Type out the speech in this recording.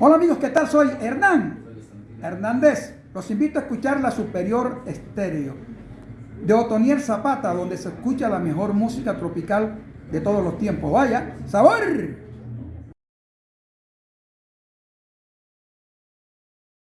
Hola amigos, ¿qué tal? Soy Hernán Hernández. Los invito a escuchar la Superior Estéreo de Otoniel Zapata, donde se escucha la mejor música tropical de todos los tiempos. Vaya, sabor.